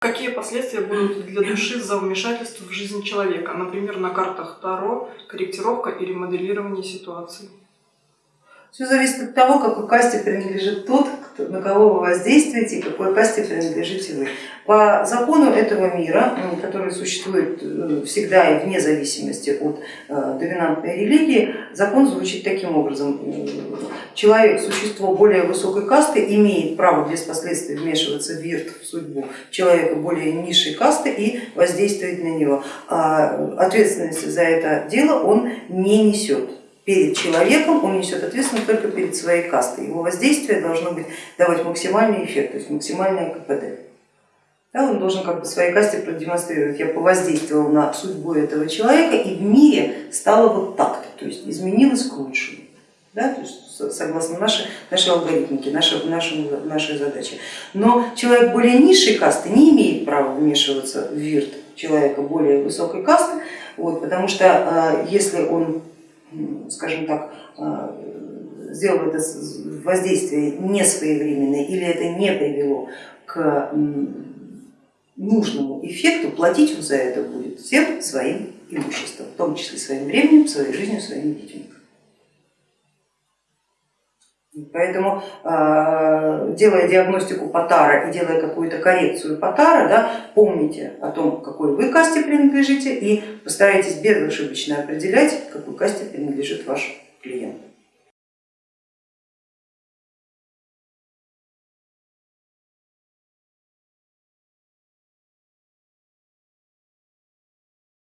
Какие последствия будут для души за вмешательство в жизнь человека, например, на картах Таро, корректировка или моделирование ситуации? Все зависит от того, какой касте принадлежит тот, на кого вы воздействуете и какой касте принадлежите вы. По закону этого мира, который существует э, всегда и вне зависимости от э, доминантной религии, закон звучит таким образом. Человек, существо более высокой касты, имеет право без последствий вмешиваться в вирт, в судьбу человека более низшей касты и воздействовать на него. А ответственности за это дело он не несет перед человеком, он несет ответственность только перед своей кастой. Его воздействие должно быть, давать максимальный эффект, то есть максимальное КПД. Да, он должен как бы своей касте продемонстрировать, я повоздействовал на судьбу этого человека и в мире стало вот так-то, то есть изменилось к лучшему. Да, то есть, согласно нашей, нашей алгоритмике, нашей, нашей, нашей задаче. Но человек более низшей касты не имеет права вмешиваться в вирт человека более высокой касты, вот, потому что э, если он скажем так, а, сделал это воздействие не своевременное или это не привело к нужному эффекту, платить он за это будет всем своим имуществом, в том числе своим временем, своей жизнью, своими детьми. Поэтому, а, делая диагностику Потара и делая какую-то коррекцию Потара, да, помните о том, какой вы касте принадлежите и постарайтесь безошибочно определять, какой касте принадлежит ваш клиент.